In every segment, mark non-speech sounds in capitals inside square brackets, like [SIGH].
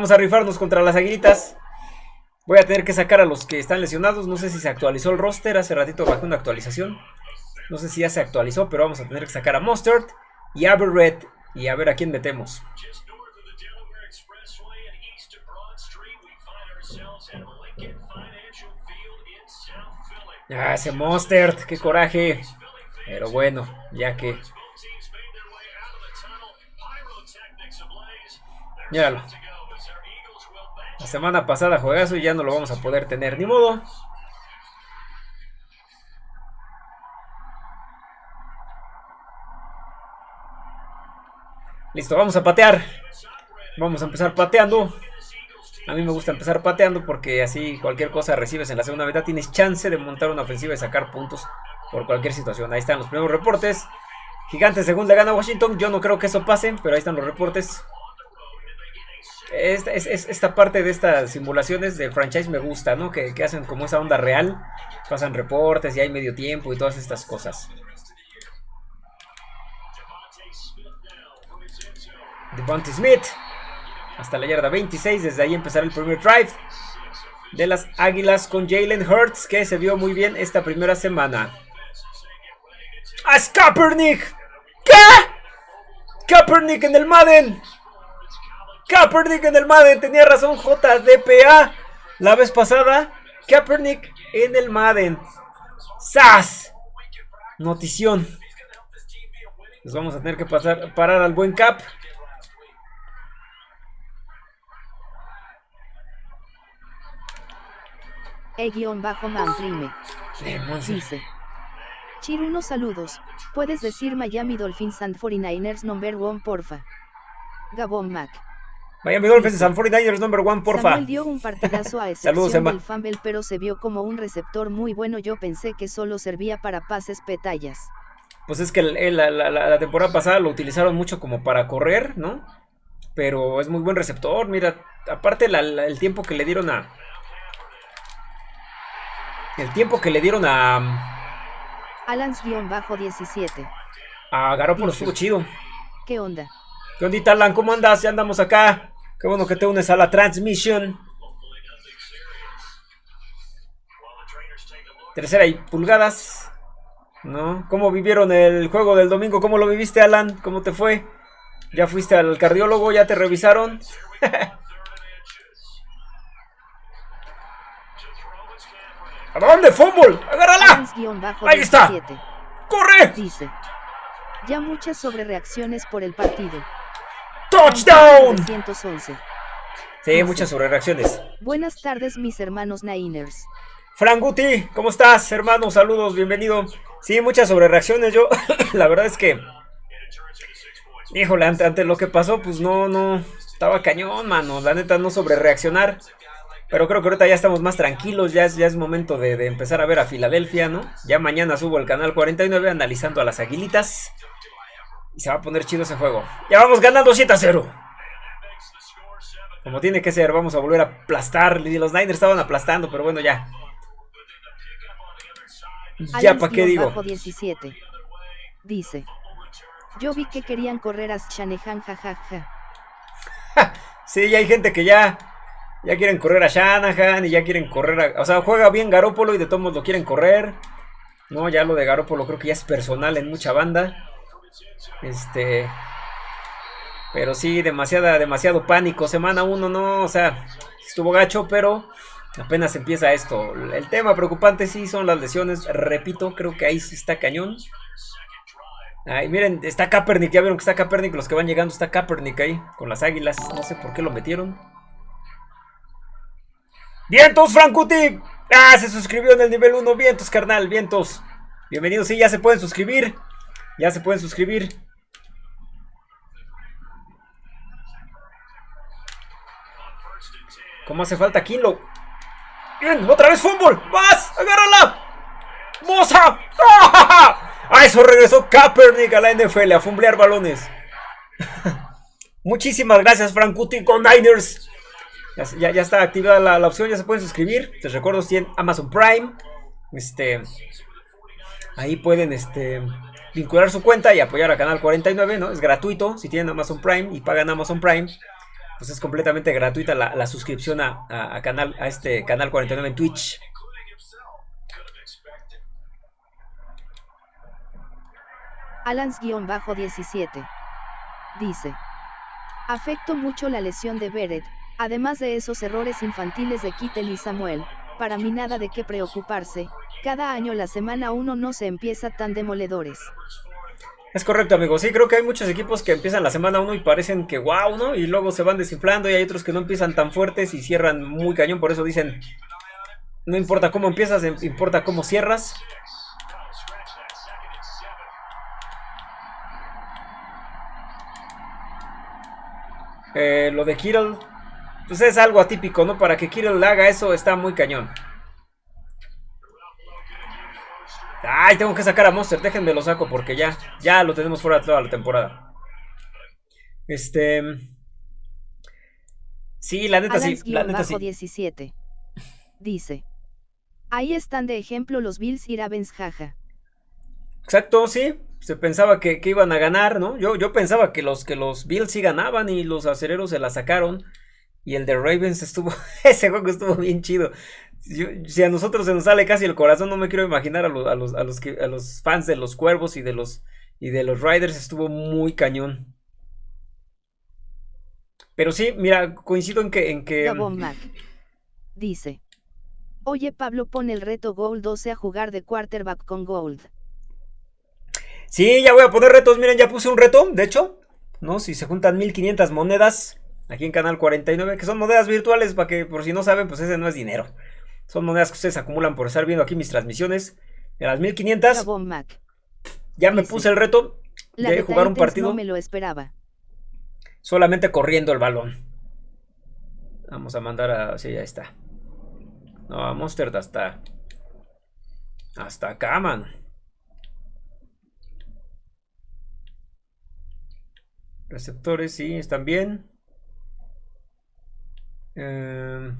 Vamos a rifarnos contra las aguilitas. Voy a tener que sacar a los que están lesionados. No sé si se actualizó el roster. Hace ratito bajé una actualización. No sé si ya se actualizó, pero vamos a tener que sacar a Mustard y a Red. Y a ver a quién metemos. Ah, ese Mustard, qué coraje. Pero bueno, ya que... Míralo. La semana pasada juegazo y ya no lo vamos a poder tener. Ni modo. Listo, vamos a patear. Vamos a empezar pateando. A mí me gusta empezar pateando porque así cualquier cosa recibes en la segunda mitad. Tienes chance de montar una ofensiva y sacar puntos por cualquier situación. Ahí están los primeros reportes. Gigante según le gana Washington. Yo no creo que eso pase, pero ahí están los reportes. Esta, esta parte de estas simulaciones de franchise me gusta, ¿no? Que, que hacen como esa onda real. Pasan reportes y hay medio tiempo y todas estas cosas. Devontae Smith. Hasta la yarda 26. Desde ahí empezará el primer drive de las Águilas con Jalen Hurts. Que se vio muy bien esta primera semana. ¡A Kaepernick! ¿Qué? Kaepernick en el Madden. Kaepernick en el Madden. Tenía razón JDPA la vez pasada. Kaepernick en el Madden. ¡Sas! Notición. Les vamos a tener que pasar, parar al buen Cap. E-Manprime. Dice. Chiruno saludos. Puedes decir Miami Dolphins and 49ers number one porfa. Gabón Mac. Miami Dolphins and 49ers number one porfa. Samuel dio un partidazo a [LAUGHS] excepción Saludos, del fumble pero se vio como un receptor muy bueno. Yo pensé que solo servía para pases petallas. Pues es que la, la temporada pasada lo utilizaron mucho como para correr, ¿no? Pero es muy buen receptor. Mira, aparte el tiempo que le dieron a, el tiempo que le dieron a... Alans-17. A Garoppolo estuvo chido. ¿Qué onda? ¿Qué ondita, Alan? ¿Cómo andas? Ya andamos acá. Qué bueno que te unes a la transmisión. Tercera y pulgadas. ¿No? ¿Cómo vivieron el juego del domingo? ¿Cómo lo viviste, Alan? ¿Cómo te fue? ¿Ya fuiste al cardiólogo? ¿Ya te revisaron? [LAUGHS] ¿A dónde? ¡Fútbol! ¡Agárrala! ¡Ahí está! ¡Corre! Dice. Ya muchas sobrereacciones por el partido. ¡Touchdown! 111. Sí, muchas sobrereacciones. Buenas tardes, mis hermanos Niners. Franguti, ¿cómo estás, hermano? Saludos, bienvenido. Sí, muchas sobrereacciones. Yo, [LAUGHS] la verdad es que. Híjole, ante, ante lo que pasó, pues no, no. Estaba cañón, mano. La neta, no sobrereaccionar. Pero creo que ahorita ya estamos más tranquilos, ya es, ya es momento de, empezar a ver a Filadelfia, ¿no? Ya mañana subo el canal 49 analizando a las aguilitas. Y se va a poner chido ese juego. Ya vamos ganando 7 a 0. Como tiene que ser, vamos a volver a aplastar. Los Niners estaban aplastando, pero bueno, ya. Ya, ¿para qué digo? 17. Dice. Yo vi que querían correr a Shanahan, jajaja. [LAUGHS] sí, ya hay gente que ya ya quieren correr a Shanahan y ya quieren correr a... O sea, juega bien Garópolo y de todos modos lo quieren correr. No, ya lo de Garópolo creo que ya es personal en mucha banda. Este... Pero sí, demasiada, demasiado pánico. Semana 1, no, o sea, estuvo gacho, pero apenas empieza esto. El tema preocupante sí son las lesiones. Repito, creo que ahí sí está cañón. Ay, miren, está Kaepernick, ya vieron que está Kaepernick, los que van llegando está Kaepernick ahí, con las águilas. No sé por qué lo metieron. ¡Vientos, Frankuti! ¡Ah, se suscribió en el nivel 1! ¡Vientos, carnal! ¡Vientos! Bienvenidos, sí, ya se pueden suscribir. Ya se pueden suscribir. ¿Cómo hace falta Kilo? ¡Bien! ¡Otra vez fútbol! ¡Vas! ¡Agárrala! ¡Moza! [LAUGHS] ¡Ah! eso regresó Kaepernick a la NFL a fumblear balones. [LAUGHS] Muchísimas gracias, Frankuti con Niners. Ya, ya, está activada la, opción, ya se pueden suscribir. Les recuerdo si en Amazon Prime. Este. Ahí pueden este, vincular su cuenta y apoyar a Canal 49, ¿no? Es gratuito si tienen Amazon Prime y pagan Amazon Prime. Pues es completamente gratuita la, suscripción a, canal, a este canal 49 en Twitch. Alans-17 dice: Afecto mucho la lesión de Beret, además de esos errores infantiles de Kittel y Samuel, para mí nada de qué preocuparse, cada año la semana 1 no se empieza tan demoledores. Es correcto, amigo. Sí, creo que hay muchos equipos que empiezan la semana 1 y parecen que wow, ¿no? Y luego se van desinflando y hay otros que no empiezan tan fuertes y cierran muy cañón. Por eso dicen, no importa cómo empiezas, em, importa cómo cierras. Eh, lo de Kittle, pues es algo atípico, ¿no? Para que Kittle haga eso está muy cañón. Ay, tengo que sacar a Monster. Déjenme lo saco porque ya, ya lo tenemos fuera toda la temporada. Este. Sí, la neta sí. La neta sí. 17. Dice. Ahí están de ejemplo los Bills y Ravens, jaja. Exacto, sí. Se pensaba que, iban a ganar, ¿no? Yo, yo pensaba que los, que los Bills sí ganaban y los acereros se la sacaron. Y el de Ravens estuvo. [LAUGHS] ese juego estuvo bien chido si a nosotros se nos sale casi el corazón, no me quiero imaginar a, los, a, los, a, los, a los fans de los cuervos y de los, y de los Riders. Estuvo muy cañón. Pero sí, mira, coincido en que... En que dice. Oye Pablo, pone el reto Gold 12 a jugar de quarterback con Gold. Sí, ya voy a poner retos. Miren, ya puse un reto, de hecho. ¿No? Si se juntan 1500 monedas aquí en Canal 49, que son monedas virtuales, para que por si no saben, pues ese no es dinero. Son monedas que ustedes acumulan por estar viendo aquí mis transmisiones. De las 1500. Ya me puse el reto de jugar un partido. No me lo esperaba. Solamente corriendo el balón. Vamos a mandar a. Sí, ya está. No, a Monster hasta. Hasta acá, man. Receptores, sí, están bien. Eh.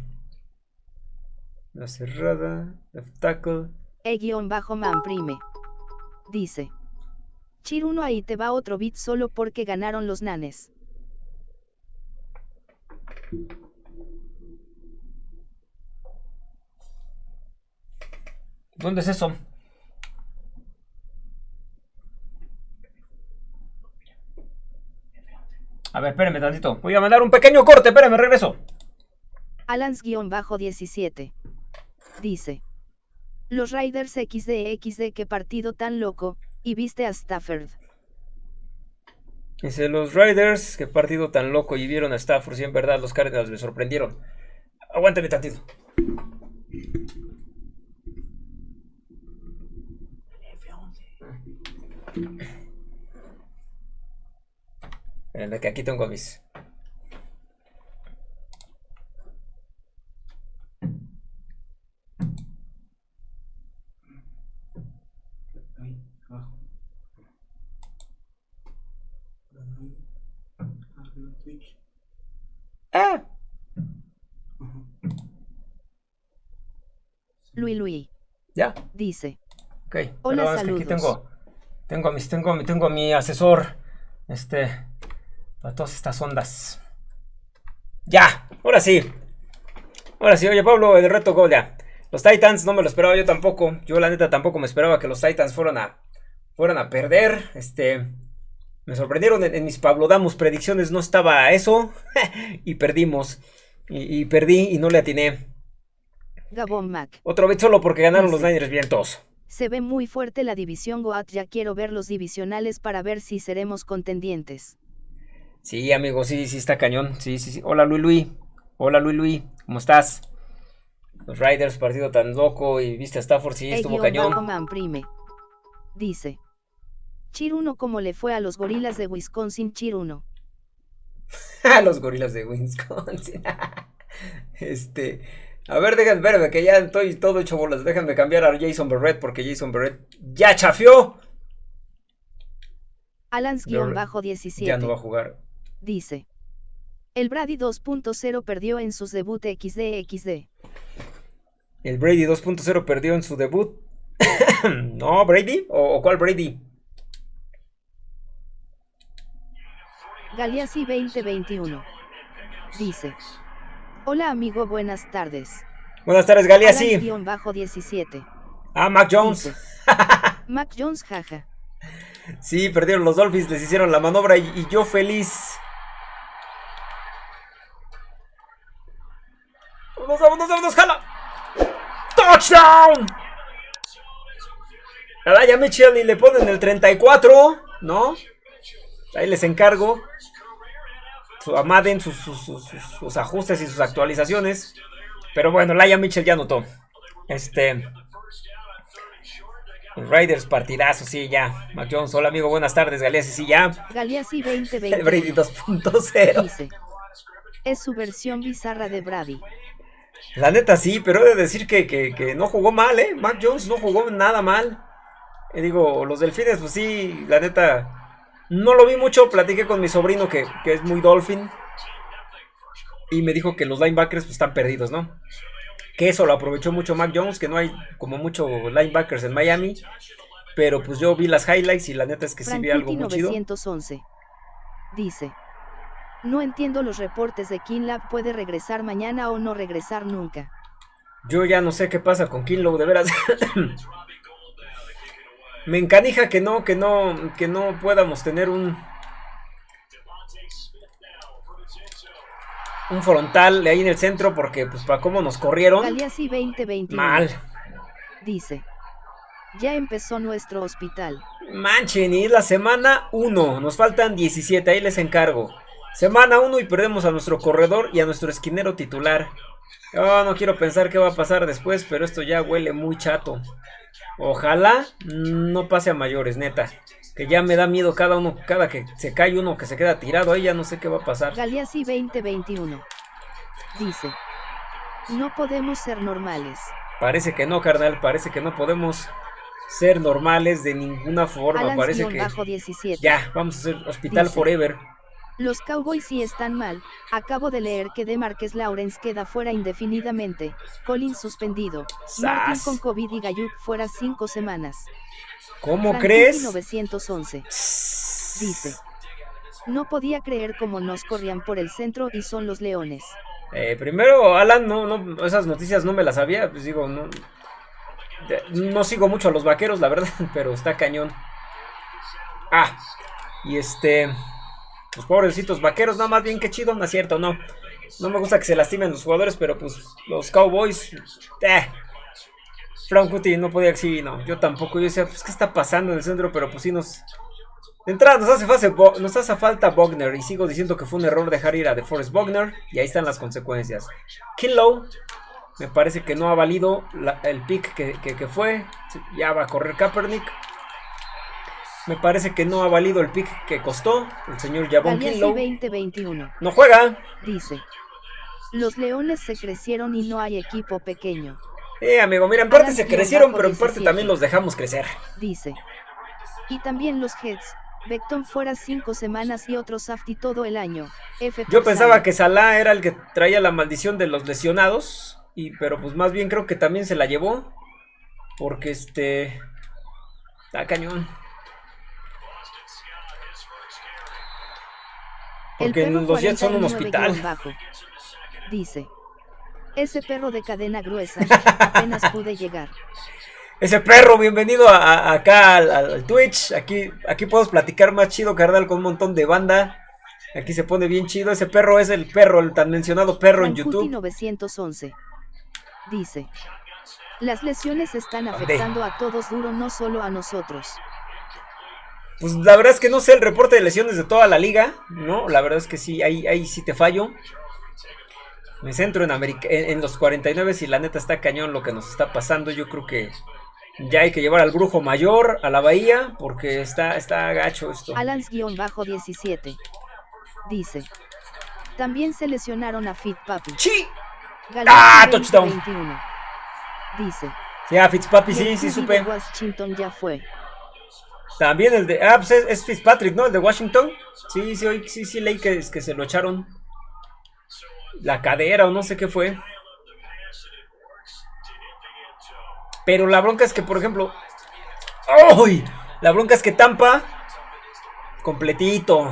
La cerrada, left tackle. E-man prime. Dice. Chiruno ahí te va otro bit solo porque ganaron los nanes. ¿Dónde es eso? A ver, espérenme tantito. Voy a mandar un pequeño corte, espérenme, regreso. Alans-17 dice. Los Riders XD XD qué partido tan loco, y viste a Stafford. Dice los Riders, qué partido tan loco y vieron a Stafford, si en verdad los Cardinals me sorprendieron. Aguántame tantito. Esperen, que aquí tengo mis ¡Ah! Luis Luis. ¿Ya? Dice. Ok. Hola, saludos. aquí tengo, tengo, mis, tengo, tengo a mi asesor. Este. Para todas estas ondas. Ya. Ahora sí. Ahora sí. Oye, Pablo, el reto Gol ya. Los Titans no me lo esperaba yo tampoco. Yo la neta tampoco me esperaba que los Titans fueran a, fueran a perder. Este. Me sorprendieron en, mis Pablo Damos predicciones, no estaba eso. [LAUGHS] y perdimos. Y, perdí y no le atiné. Gabón Mac. Otro vez solo porque ganaron los Niners vientos. Se ve muy fuerte la división Goat, ya quiero ver los divisionales para ver si seremos contendientes. Sí, amigo, sí, sí está cañón. Sí, sí, sí. Hola, Luis Luis. Hola, Luis Luis. ¿Cómo estás? Los Riders, partido tan loco y viste a Stafford, sí, estuvo cañón. Prime. Dice. Chiruno como le fue a los gorilas de Wisconsin Chiruno. [LAUGHS] a los gorilas de Wisconsin. [LAUGHS] este, a ver, déjenme verme que ya estoy todo hecho bolas. Déjenme cambiar a Jason Barrett porque Jason Barrett ya chafió. Alans-17. Ya no va a jugar. Dice. El Brady 2.0 perdió en sus debut XD XD. El Brady 2.0 perdió en su debut. [COUGHS] no, Brady. ¿O cuál Brady? Galeazzi 2021. Dice. Hola amigo, buenas tardes. Buenas tardes, Galia, sí. bajo 17. Ah, Mac Jones. [LAUGHS] Mac Jones, jaja. Sí, perdieron los Dolphins, les hicieron la maniobra y, y yo feliz. ¡Vámonos, vámonos, vámonos! ¡Jala! ¡Touchdown! A Mitchell y le ponen el 34, ¿no? Ahí les encargo. Su Madden, sus, sus, sus, sus, ajustes y sus actualizaciones. Pero bueno, Laia Mitchell ya notó. Este. Raiders partidazo, sí, ya. Mac Jones, hola amigo, buenas tardes, Galeazzi, sí, ya. Galeazzi 2020. [LAUGHS] Brady 2.0. Dice. Es su versión bizarra de Brady. La neta sí, pero he de decir que, que, no jugó mal, ¿eh? Mac Jones no jugó nada mal. Y digo, los delfines, pues sí, la neta. No lo vi mucho, platiqué con mi sobrino que, que es muy dolphin. Y me dijo que los linebackers pues, están perdidos, ¿no? Que eso lo aprovechó mucho Mac Jones, que no hay como muchos linebackers en Miami. Pero pues yo vi las highlights y la neta es que sí vi algo muy 911. chido. Dice. No entiendo los reportes de Kinlab, puede regresar mañana o no regresar nunca. Yo ya no sé qué pasa con Kinlow, de veras. [LAUGHS] Me encanija que no, que no, que no podamos tener un un frontal ahí en el centro porque pues para cómo nos corrieron. 2020. Mal. Dice. Ya empezó nuestro hospital. Manchen, y es la semana 1. Nos faltan 17, ahí les encargo. Semana 1 y perdemos a nuestro corredor y a nuestro esquinero titular. Oh, no quiero pensar qué va a pasar después, pero esto ya huele muy chato. Ojalá no pase a mayores, neta. Que ya me da miedo cada uno, cada que se cae uno que se queda tirado ahí, ya no sé qué va a pasar. Galeazzi 2021. Dice. No podemos ser normales. Parece que no, carnal, parece que no podemos ser normales de ninguna forma. parece que... Ya, vamos a ser Hospital Forever. Los Cowboys sí están mal. Acabo de leer que DeMarcus Lawrence queda fuera indefinidamente. Collins suspendido. Martin con COVID y Gayuk fuera cinco semanas. ¿Cómo crees? 1911. Dice. No podía creer cómo nos corrían por el centro y son los leones. Eh, primero, Alan, no, no, esas noticias no me las sabía. Pues digo, no. No sigo mucho a los vaqueros, la verdad, [LAUGHS] pero está cañón. Ah, y este. Los pobrecitos vaqueros, no, más bien que chido, no es cierto, no. No me gusta que se lastimen los jugadores, pero pues los Cowboys. Eh. Frank Cutie no podía, sí, no. Yo tampoco. Yo decía, pues, ¿qué está pasando en el centro? Pero pues sí nos. De entrada, nos hace, falta, nos hace falta Bogner. Y sigo diciendo que fue un error dejar ir a DeForest Bogner. Y ahí están las consecuencias. Kinlow. Me parece que no ha valido el pick que, que fue. Ya va a correr Kaepernick. Me parece que no ha valido el pick que costó el señor Javon Kinlow. 2021. No juega. Dice. Los leones se crecieron y no hay equipo pequeño. Eh, amigo, mira, en parte se crecieron, pero en parte también los dejamos crecer. Dice. Y también los Heads. Beckton fuera cinco semanas y otros Safety todo el año. Yo pensaba que Salah era el que traía la maldición de los lesionados. Y, pero pues más bien creo que también se la llevó. Porque este. Está cañón. Porque los Jets son un hospital. Dice. Ese perro de cadena gruesa, apenas pude llegar. Ese perro, bienvenido acá al, Twitch. Aquí, aquí podemos platicar más chido, carnal, con un montón de banda. Aquí se pone bien chido. Ese perro es el perro, el tan mencionado perro en YouTube. 911. Dice. Las lesiones están afectando a todos duro, no solo a nosotros. Pues la verdad es que no sé el reporte de lesiones de toda la liga, ¿no? La verdad es que sí, ahí, ahí sí te fallo. Me centro en, América, en, los 49 y la neta está cañón lo que nos está pasando. Yo creo que ya hay que llevar al brujo mayor a la bahía porque está, está gacho esto. Alans-17 dice: También se lesionaron a Fit Papi. ¡Sí! ¡Ah, touchdown! 21, dice: Ya, Fitzpapi, sí, sí, supe. Washington ya fue. También el de. Ah, pues es, Fitzpatrick, ¿no? El de Washington. Sí, sí, sí, sí, leí que, que se lo echaron. La cadera o no sé qué fue. Pero la bronca es que, por ejemplo. ¡Uy! La bronca es que Tampa. Completito.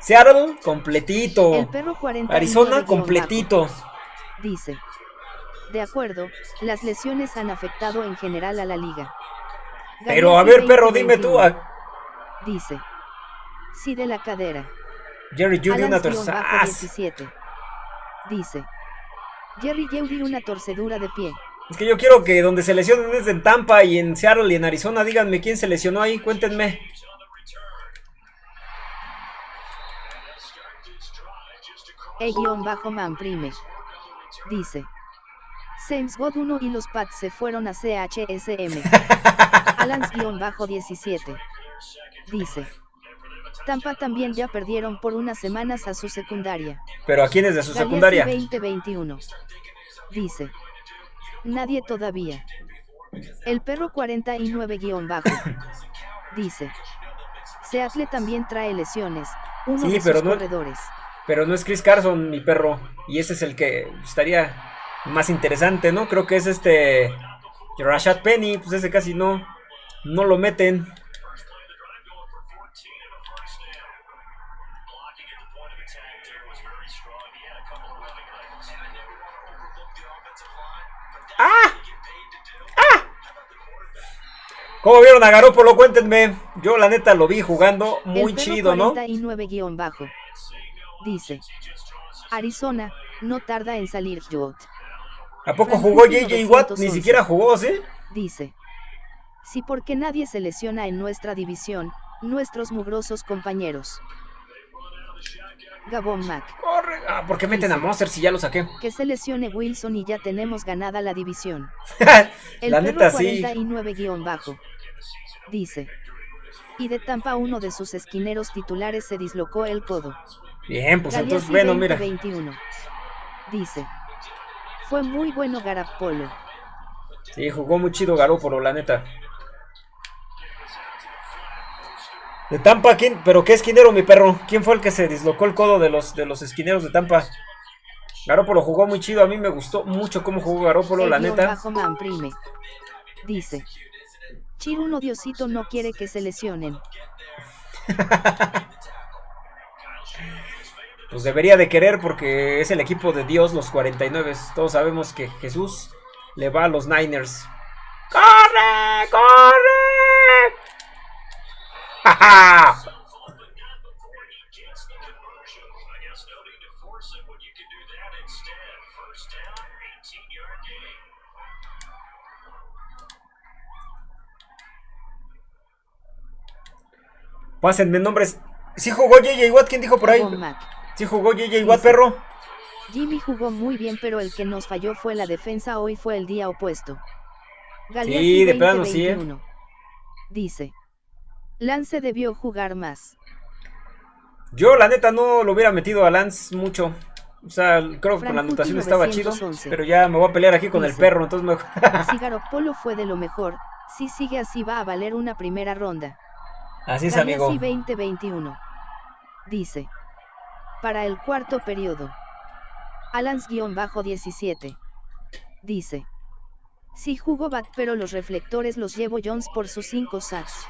Seattle, completito. El perro 40 Arizona, completito. Dice. De acuerdo, las lesiones han afectado en general a la liga. Pero a ver, perro, dime tú. Dice. Sí de la cadera. Jerry Judy una torcedura. Dice. Jerry Judy una torcedura de pie. Es que yo quiero que donde se lesionen es en Tampa y en Seattle y en Arizona. Díganme quién se lesionó ahí, cuéntenme. E-man prime. Dice. Saints God 1 y los Pats se fueron a CHSM. [LAUGHS] Alans-17. Dice. Tampa también ya perdieron por unas semanas a su secundaria. ¿Pero a quién es de su secundaria? 2021. Dice. Nadie todavía. El perro 49-bajo. [LAUGHS] Dice. Seattle también trae lesiones. Uno de sus corredores. Pero no es Chris Carson, mi perro. Y ese es el que estaría más interesante, ¿no? Creo que es este. Rashad Penny. Pues ese casi no. No lo meten. ¿Cómo vieron a Garópolo? Cuéntenme. Yo la neta lo vi jugando muy chido, ¿no? bajo. Dice. Arizona, no tarda en salir Jot. ¿A poco jugó JJ Watt? Ni siquiera jugó, ¿sí? Dice. Sí, porque nadie se lesiona en nuestra división, nuestros mugrosos compañeros. Gabón Mac. Corre. Ah, ¿por qué meten a Monster si ya lo saqué? Que se lesione Wilson y ya tenemos ganada la división. [LAUGHS] El la neta 49 bajo. Dice. Y de Tampa uno de sus esquineros titulares se dislocó el codo. Bien, pues entonces, bueno, mira. Dice. Fue muy bueno Garapolo. Sí, jugó muy chido Garópolo, la neta. De Tampa, ¿quién? ¿Pero qué esquinero, mi perro? ¿Quién fue el que se dislocó el codo de los, de los esquineros de Tampa? Garópolo jugó muy chido, a mí me gustó mucho cómo jugó Garópolo, la neta. Dice. Chiruno Diosito no quiere que se lesionen. [LAUGHS] pues debería de querer porque es el equipo de Dios, los 49. Todos sabemos que Jesús le va a los Niners. ¡Corre! ¡Corre! Pásenme nombres. ¿Sí jugó JJ Watt? ¿Quién dijo por ahí? ¿Sí jugó JJ Watt, perro? Jimmy jugó muy bien, pero el que nos falló fue la defensa. Hoy fue el día opuesto. sí, de plano sí. ¿eh? Dice. Lance debió jugar más. Yo, la neta, no lo hubiera metido a Lance mucho. O sea, creo que con la anotación estaba chido. Pero ya me voy a pelear aquí con el perro, entonces me... [LAUGHS] Polo fue de lo mejor. Si sigue así va a valer una primera ronda. Así es, amigo. 2021. Dice. Para el cuarto periodo. Alans-17. Dice. Sí jugó Bat pero los reflectores los llevo Jones por sus 5 sacks.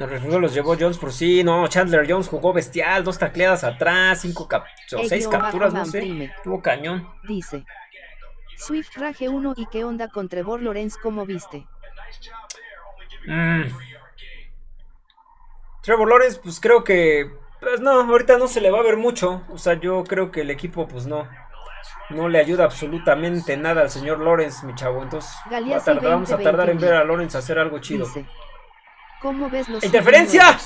Los reflectores los llevó Jones por sí, no, Chandler Jones jugó bestial, dos tacleadas atrás, cinco cap o seis capturas, no sé, tuvo cañón. Dice. Swift Rage 1 y qué onda con Trevor Lawrence como viste. Mm. Trevor Lawrence, pues creo que. Pues no, ahorita no se le va a ver mucho. O sea, yo creo que el equipo, pues no. No le ayuda absolutamente nada al señor Lawrence, mi chavo. Entonces, vamos a tardar en ver a Lawrence hacer algo chido. ¿Cómo ves los ¡Interferencia!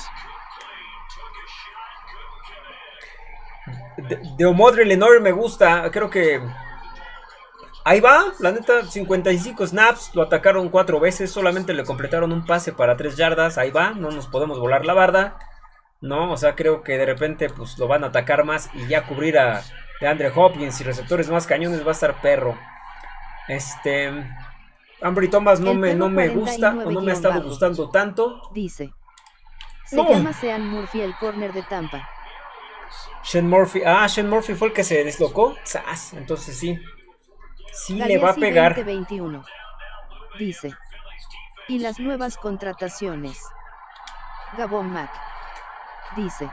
De, de Lenore me gusta. Creo que Ahí va, la neta, 55 snaps, lo atacaron cuatro veces, solamente le completaron un pase para 3 yardas, ahí va, no nos podemos volar la barda, ¿no? O sea, creo que de repente pues lo van a atacar más y ya cubrir a de Andre Hopkins y receptores más cañones va a estar perro. Este... Ambry Thomas no me, no me gusta o no me ha estado gustando tanto. Dice. Se llama Sean Murphy el corner de Tampa. Sean Murphy. Ah, Sean Murphy fue el que se deslocó. Entonces sí. Sí le va a pegar. 2021. Dice. Y las nuevas contrataciones. Gabón Mac. Dice.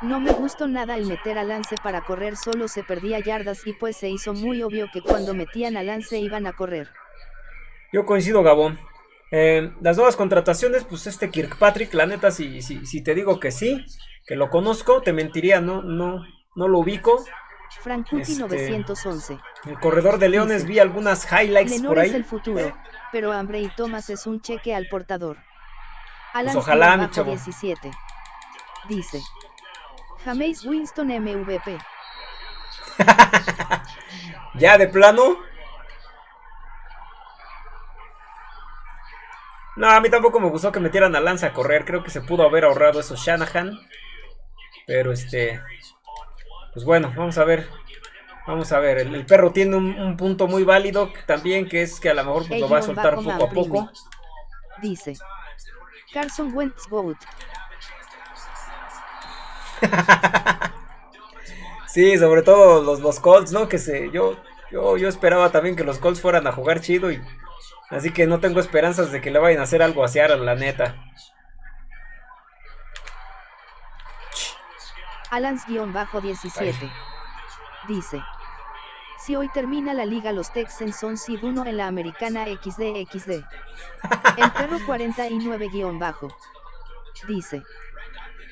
No me gustó nada el meter a Lance para correr solo se perdía yardas y pues se hizo muy obvio que cuando metían a Lance iban a correr. Yo coincido, Gabón. Eh, las nuevas contrataciones, pues este Kirkpatrick, la neta, si, si, si, te digo que sí, que lo conozco, te mentiría, no, no, no lo ubico. Frankuti este, 911. El corredor de Leones vi algunas highlights Lenore por ahí. es el futuro, eh. pero Hambre y Thomas es un cheque al portador. Alan pues ojalá, mi chavo. 17. Dice. James Winston MVP. [LAUGHS] ya de plano. No, a mí tampoco me gustó que metieran a Lanza a correr. Creo que se pudo haber ahorrado eso Shanahan. Pero este. Pues bueno, vamos a ver. Vamos a ver. El, el perro tiene un, un, punto muy válido también, que es que a lo mejor pues, lo va a soltar poco a poco. Dice. Carson Wentz Goat. [LAUGHS] sí, sobre todo los, los Colts, ¿no? Que se. Yo, yo, yo esperaba también que los Colts fueran a jugar chido y. Así que no tengo esperanzas de que le vayan a hacer algo a Seattle, la neta. Alans-17 dice. Si hoy termina la liga los Texans son seed 1 en la americana XDXD. El perro 49- dice.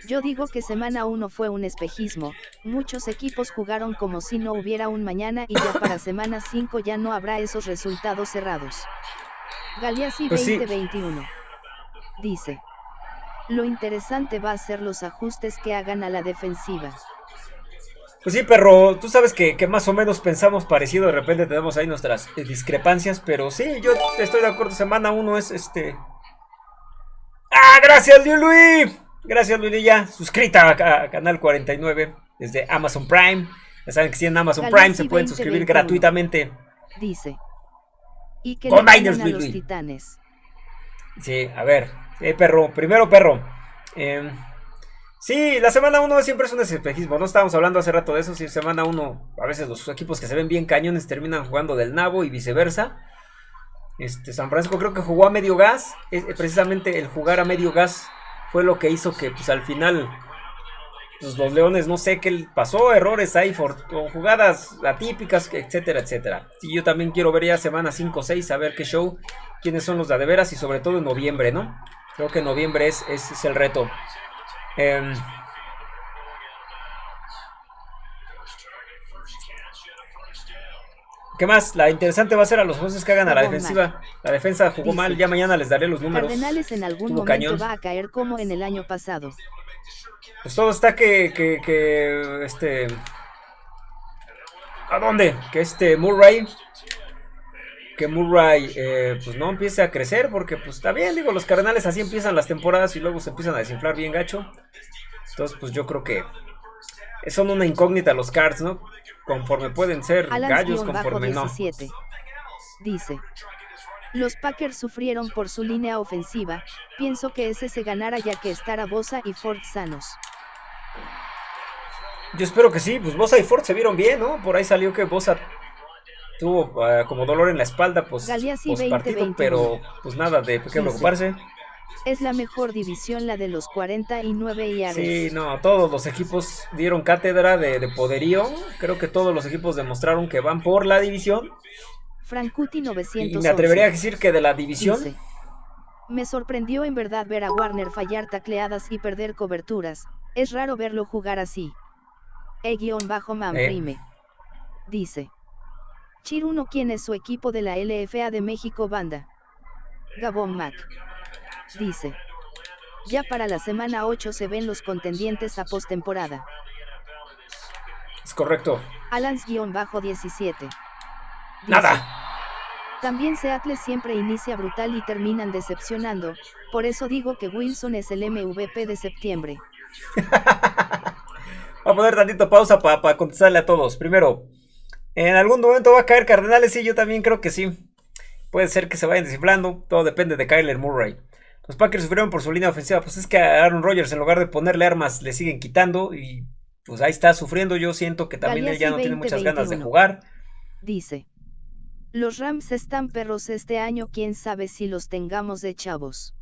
Yo digo que semana 1 fue un espejismo, muchos equipos jugaron como si no hubiera un mañana y ya para semana 5 ya no habrá esos resultados cerrados. Galeazzi Pues sí. 2021 dice. Lo interesante va a ser los ajustes que hagan a la defensiva. Pues sí, perro, tú sabes que, que, más o menos pensamos parecido, de repente tenemos ahí nuestras eh, discrepancias, pero sí, yo estoy de acuerdo, semana 1 es este... ¡Ah, gracias, Luis! Gracias, Luis, ya suscrita a, a, Canal 49 desde Amazon Prime. Ya saben que si en Amazon Galaxy Prime se pueden 20, suscribir 21. gratuitamente. Dice. Y que Niners, a los Luis. titanes. Sí, a ver, eh, perro, primero perro. Eh, sí, la semana 1 siempre es un espejismo, no estábamos hablando hace rato de eso, sí, semana 1 a veces los equipos que se ven bien cañones terminan jugando del nabo y viceversa. Este, San Francisco creo que jugó a medio gas, es, eh, precisamente el jugar a medio gas fue lo que hizo que pues al final los Leones no sé qué pasó, errores ahí, o jugadas atípicas, etcétera, etcétera. Sí, yo también quiero ver ya semana 5 o 6, a ver qué show, quiénes son los de veras y sobre todo en noviembre, ¿no? Creo que noviembre es, es, es el reto. Eh, ¿Qué más? La interesante va a ser a los jueces que hagan a la defensiva. La defensa jugó mal, ya mañana les daré los números. Cardenales en algún momento cañón. va a caer como en el año pasado. Pues todo está que, que, que, este... ¿A dónde? Que este Murray... Que Murray, eh, pues no empiece a crecer, porque pues está bien, digo, los Cardenales así empiezan las temporadas y luego se empiezan a desinflar bien gacho. Entonces, pues yo creo que son una incógnita los Cards, ¿no? Conforme pueden ser gallos, conforme no. Alans-17 dice. Los Packers sufrieron por su línea ofensiva, pienso que ese se ganara ya que estará Bosa y Ford sanos. Yo espero que sí, pues Bosa y Ford se vieron bien, ¿no? Por ahí salió que Bosa tuvo eh, como dolor en la espalda, pues, Galeazzi post partido, 20-21. pero pues nada de qué preocuparse. Es la mejor división la de los 49 yards. Sí, no, todos los equipos dieron cátedra de, de poderío. Creo que todos los equipos demostraron que van por la división. Frankuti Y 911 me atrevería a decir que de la división. Me sorprendió en verdad ver a Warner fallar tacleadas y perder coberturas. Es raro verlo jugar así. E-man Eh. Dice. Chiruno quién es su equipo de la LFA de México banda. Gabón Mac. Dice. Ya para la semana 8 se ven los contendientes a postemporada. Es correcto. Alans-17. Dice, Nada. También Seattle siempre inicia brutal y terminan decepcionando, por eso digo que Wilson es el MVP de septiembre. [LAUGHS] Voy a poner tantito pausa para contestarle a todos. Primero, en algún momento va a caer Cardenales, sí, yo también creo que sí. Puede ser que se vayan desinflando, todo depende de Kyler Murray. Los Packers sufrieron por su línea ofensiva, pues es que a Aaron Rodgers en lugar de ponerle armas le siguen quitando y pues ahí está sufriendo. Yo siento que también él ya no tiene muchas ganas de 20-21. jugar. Dice. Los Rams están perros este año, quién sabe si los tengamos de chavos.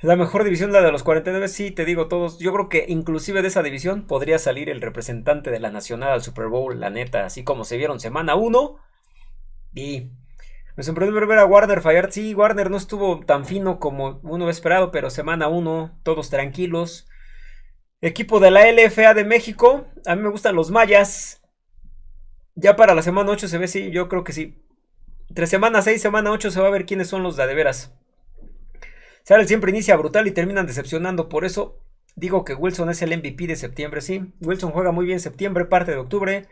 La mejor división, la de los 49, sí, te digo todos. Yo creo que inclusive de esa división podría salir el representante de la Nacional al Super Bowl, la neta, así como se vieron semana 1. Y me sorprendió ver a Warner fallar. Sí, Warner no estuvo tan fino como uno esperado, pero semana 1, todos tranquilos. Equipo de la LFA de México, a mí me gustan los mayas. Ya para la semana 8 se ve, sí, yo creo que sí. Entre semana 6 semana 8 se va a ver quiénes son los de, de veras. Seattle siempre inicia brutal y terminan decepcionando. Por eso digo que Wilson es el MVP de septiembre. Sí, Wilson juega muy bien septiembre, parte de octubre.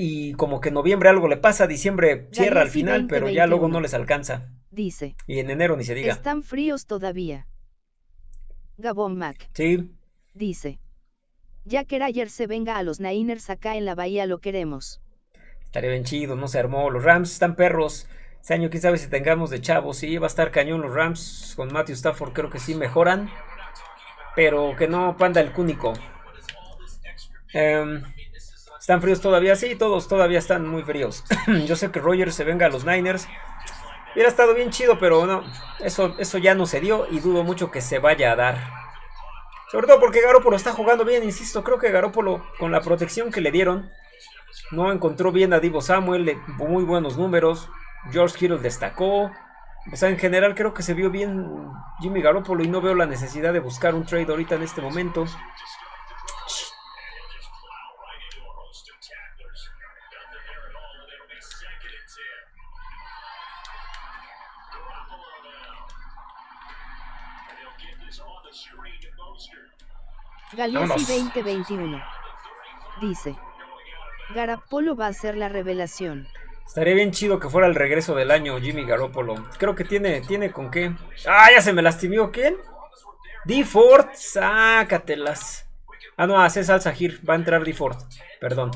Y como que en noviembre algo le pasa, diciembre cierra al final, pero ya luego no les alcanza. Dice. Y en enero ni se diga. Están fríos todavía. Gabón Mac. Sí. Dice. Ya que ayer se venga a los Niners acá en la bahía lo queremos. Estaría bien chido, no se armó. Los Rams están perros. Este año quién sabe si tengamos de chavos. Sí, va a estar cañón los Rams. Con Matthew Stafford creo que sí mejoran. Pero que no panda el cúnico. Em, ¿Están fríos todavía? Sí, todos todavía están muy fríos. [CLEARS THROAT] Yo sé que Rogers se venga a los Niners. Hubiera estado bien chido, pero no. Eso, eso ya no se dio y dudo mucho que se vaya a dar. Sobre todo porque Garópolo está jugando bien, insisto. Creo que Garópolo, con la protección que le dieron, no encontró bien a Divo Samuel. Muy buenos números. George Kittle destacó. O sea, en general creo que se vio bien Jimmy Garoppolo y no veo la necesidad de buscar un trade ahorita en este momento. Galeazzi 2021 dice: Garapolo va a ser la revelación. Estaría bien chido que fuera el regreso del año Jimmy Garoppolo. Creo que tiene, tiene con qué. ¡Ah, ya se me lastimó! ¿Quién? D. Ford. Sácatelas. Ah, no, hace salsa Gir. Va a entrar D. Ford. Perdón.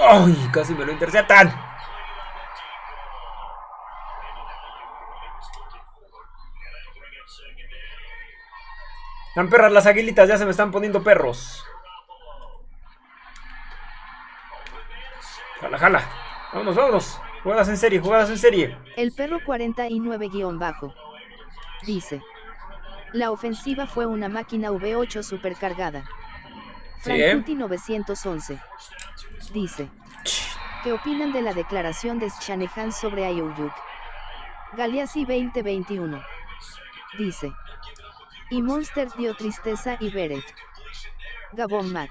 ¡Ay! Casi me lo interceptan. Están perras las aguilitas, ya se me están poniendo perros. Jala, jala. Vámonos, vámonos. Jugadas en serie, jugadas en serie. El perro 49-bajo. Dice. La ofensiva fue una máquina V8 supercargada. Frankuti 911. Dice. ¿Qué opinan de la declaración de Shanahan sobre Ayuyuk? Galeazzi 2021. Dice. Y Monster dio tristeza y Beret. Gabon Mac.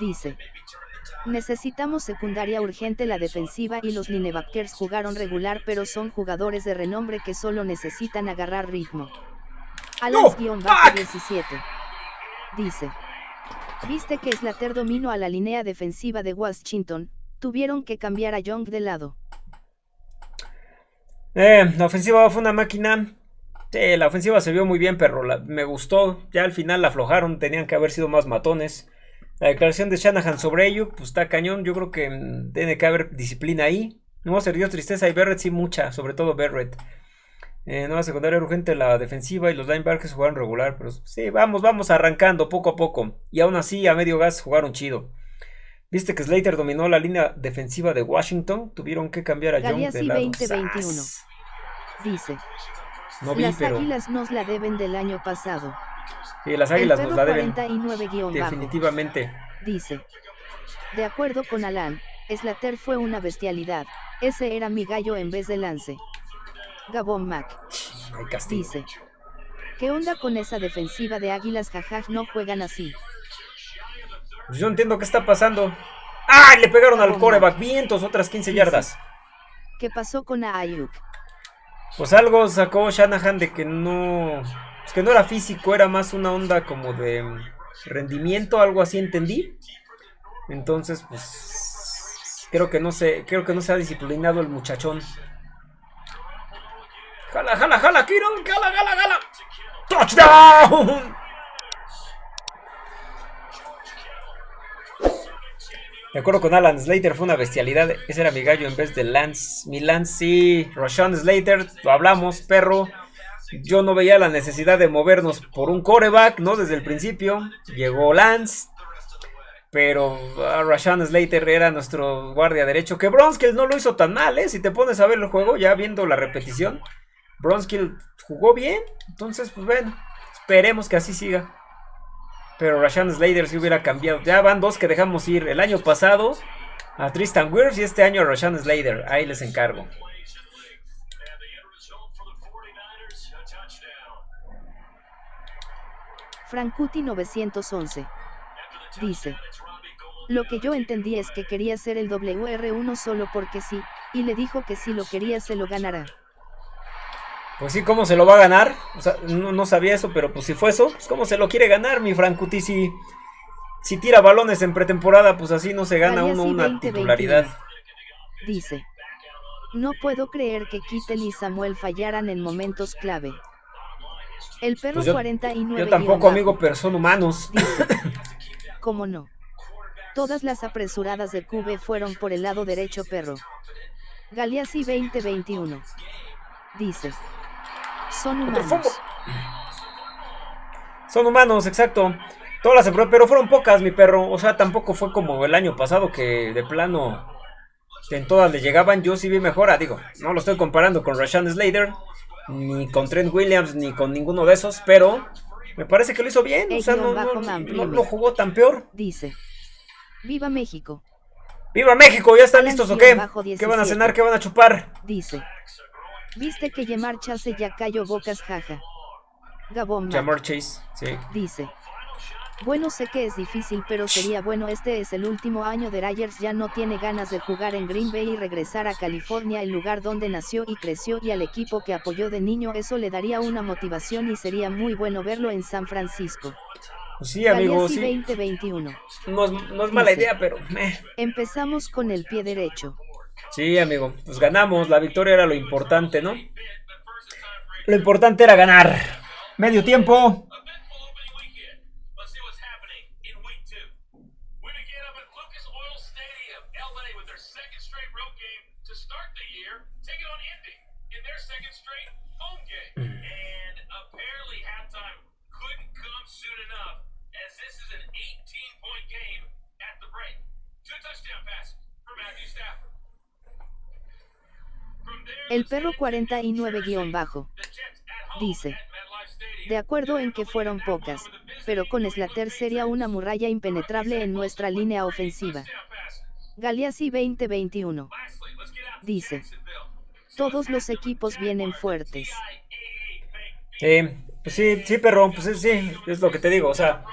Dice. Necesitamos secundaria urgente la defensiva y los linebackers jugaron regular pero son jugadores de renombre que solo necesitan agarrar ritmo. Alans-17. Dice. Viste que Slater dominó a la línea defensiva de Washington, tuvieron que cambiar a Young de lado. Eh, la ofensiva fue una máquina, la ofensiva se vio muy bien, pero me gustó. Ya al final la aflojaron, tenían que haber sido más matones. La declaración de Shanahan sobre ello, pues está cañón. Yo creo que mm, tiene que haber disciplina ahí. No se dio tristeza y Barrett sí mucha, sobre todo Barrett. Eh, nueva secundaria urgente la defensiva y los linebackers jugaron regular, pero sí, vamos, vamos arrancando poco a poco. Y aún así, a medio gas jugaron chido. Viste que Slater dominó la línea defensiva de Washington, tuvieron que cambiar a John de lado. 2021. Dice, no vi, las pero... águilas nos la deben del año pasado. Sí, las águilas nos la deben. 49-bajo. Definitivamente. Dice. De acuerdo con Alan, Slater fue una bestialidad. Ese era mi gallo en vez de Lance. Gabón Mac. Dice. ¿Qué onda con esa defensiva de águilas? Jajaj, no juegan así. Pues yo entiendo qué está pasando. ¡Ah! Le pegaron al coreback. Vientos, otras 15 yardas. ¿Qué pasó con Ayuk? Pues algo sacó Shanahan de que no. Es que no era físico, era más una onda como de rendimiento, algo así entendí. Entonces, pues. Creo que no se. Creo que no se ha disciplinado el muchachón. Jala, jala, jala, Kiro, jala, jala, jala. ¡Touchdown! De acuerdo con Alan, Slater fue una bestialidad. Ese era mi gallo en vez de Lance. Mi Lance, sí. Rashawn Slater, lo hablamos, perro. yo no veía la necesidad de movernos por un coreback, ¿no? Desde el principio. Llegó Lance. Pero uh, Rashan Slater era nuestro guardia derecho. Que Bronskill no lo hizo tan mal, ¿eh? Si te pones a ver el juego, ya viendo la repetición. Bronskill jugó bien. Entonces, pues bueno, esperemos que así siga. Pero Rashan Slater sí hubiera cambiado. Ya van dos que dejamos ir. El año pasado a Tristan Wirfs y este año a Rashan Slater. Ahí les encargo. Frankuti 911. Dice. Lo que yo entendí es que quería ser el WR1 solo porque sí, y le dijo que si lo quería se lo ganará. Pues sí, ¿cómo se lo va a ganar? O sea, no, sabía eso, pero pues si fue eso, pues ¿cómo se lo quiere ganar mi Frankuti si, si tira balones en pretemporada, pues así no se gana uno una titularidad. Dice. No puedo creer que Kittel y Samuel fallaran en momentos clave. El perro 49. Pues yo tampoco, amigo, pero son humanos. [LAUGHS] ¿Cómo no? Todas las apresuradas de Cube fueron por el lado derecho, perro. Galeazzi 2021. Dice. Son humanos. Son humanos, exacto. Todas las pero fueron pocas, mi perro. O sea, tampoco fue como el año pasado que de plano en todas le llegaban. Yo sí vi mejora, digo. No lo estoy comparando con Rashan Slater, ni con Trent Williams, ni con ninguno de esos, pero me parece que lo hizo bien. o sea, no, lo jugó tan peor. Dice: Viva México. ¡Viva México! ¿Ya están listos o qué? ¿Qué van a cenar? ¿Qué van a chupar? Dice. Viste que Yamar Chase ya cayó bocas jaja. Gabón. Yamar Chase, sí. Dice. Bueno, sé que es difícil, pero sería bueno. Este es el último año de Ryers. Ya no tiene ganas de jugar en Green Bay y regresar a California, el lugar donde nació y creció, y al equipo que apoyó de niño. Eso le daría una motivación y sería muy bueno verlo en San Francisco. Pues sí, amigo, sí. 2021. No, es mala idea, pero. Empezamos con el pie derecho. Sí, amigo, pues ganamos. La victoria era lo importante, ¿no? Lo importante era ganar. Medio tiempo. El perro 49-bajo. Dice. De acuerdo en que fueron pocas, pero con Slater sería una muralla impenetrable en nuestra línea ofensiva. Galeazzi 2021. Dice. Todos los equipos vienen fuertes. Eh, pues sí, sí, perro, pues sí, es lo que te digo, o sea,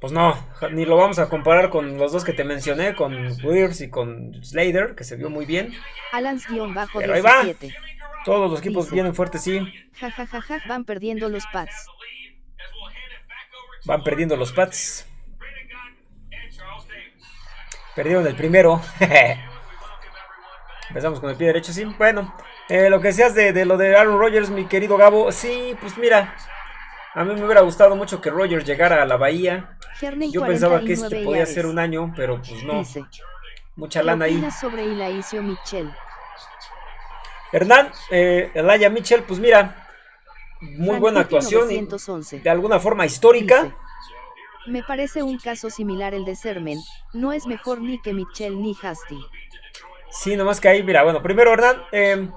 pues no, ni lo vamos a comparar con los dos que te mencioné, con Wears y con Slater, que se vio muy bien. Alans-17. ahí va. Todos los equipos vienen fuertes, sí. Ja, ja, ja, ja, van perdiendo los pads. Van perdiendo los pads. Perdieron el primero. [LAUGHS] Empezamos con el pie derecho, sí. Bueno, eh, lo que de, de, lo de Aaron Rodgers, mi querido Gabo. Sí, pues mira, a mí me hubiera gustado mucho que Rogers llegara a la Bahía. Yo pensaba que este podía ser un año, pero pues no. Mucha lana ahí. sobre? Hernán, eh, Elaya Mitchell, pues mira, muy buena actuación. de alguna forma histórica. me parece un caso similar el de Sermen. No es mejor ni que Mitchell ni Hasty. Sí, nomás que ahí, mira, bueno, primero Hernán, eh,